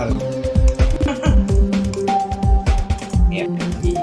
algo. Bien. Y,